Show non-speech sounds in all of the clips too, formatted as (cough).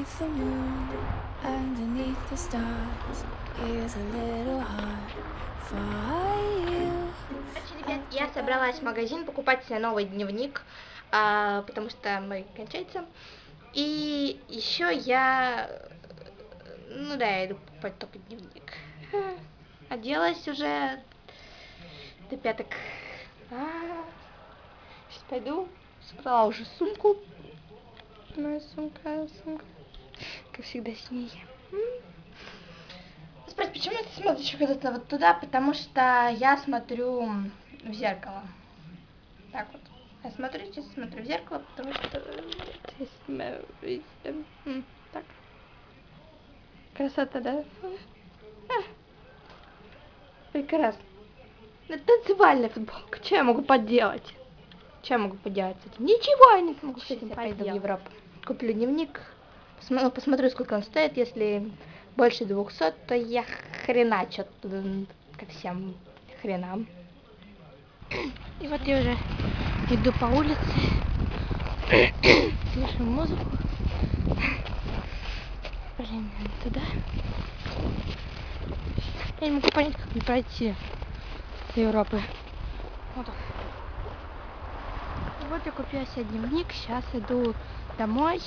Underneath the moon, underneath the stars, is a little heart for you. Короче, ребят, я собралась в магазин покупать себе новый дневник, а, потому что мой кончается. И еще я... Ну да, я иду покупать только дневник. (laughs) Оделась уже до пяток. А, сейчас пойду. Собрала уже сумку. Моя сумка, сумка. Как всегда с ней. Спросите, почему ты смотришь куда-то вот туда? Потому что я смотрю в зеркало. Так вот. Я смотрю, сейчас смотрю в зеркало, потому что... Так. Красота, да? Прекрасно. Это танцевальная футболка. Что я могу поделать? Что я могу поделать с этим? Ничего я не могу с этим пойду в Европу. Куплю дневник. Посмо- Посмотрю, сколько он стоит. Если больше 200, то я хреначу м, ко всем хренам. И вот я уже иду по улице. Слышу музыку. Блин, туда. Я не могу понять, как мне пройти до Европы. Вот так. Вот я купила себе дневник. Сейчас иду домой.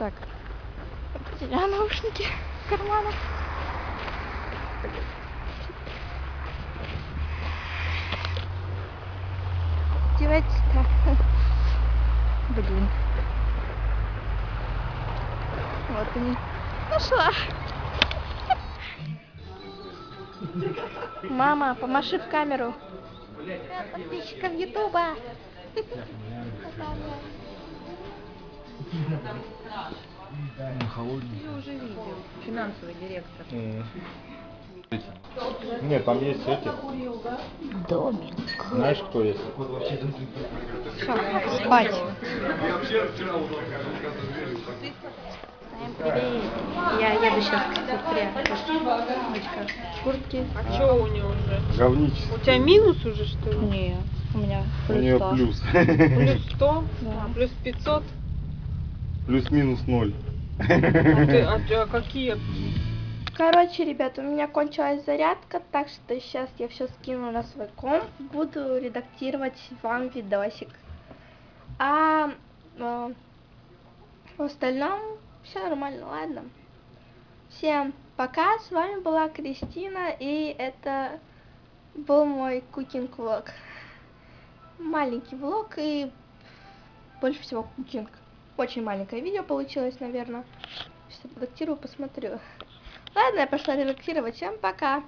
Так. Потеряла наушники в карманах. Девать-то. Блин. Вот они. Нашла. Мама, помаши в камеру. Подписчикам Ютуба. (laughs) Я уже видел. Финансовый директор. Нет, там есть эти. Домик. Знаешь, кто есть? Все, спать. Всем привет. Я еду сейчас к сестре. Куртки. А что у него уже? Говничество. У тебя минус уже, что ли? Не, у меня У нее сто. плюс. Плюс (laughs) 100? Да. Плюс 500? Плюс-минус ноль. А, ты- а ты- а какие? Короче, ребята, у меня кончилась зарядка, так что сейчас я все скину на свой комп, буду редактировать вам видосик. А э, в остальном все нормально, ладно. Всем пока, с вами была Кристина, и это был мой кукинг влог. Маленький влог и больше всего кукинг. Очень маленькое видео получилось, наверное. Сейчас редактирую, посмотрю. Ладно, я пошла редактировать. Всем пока.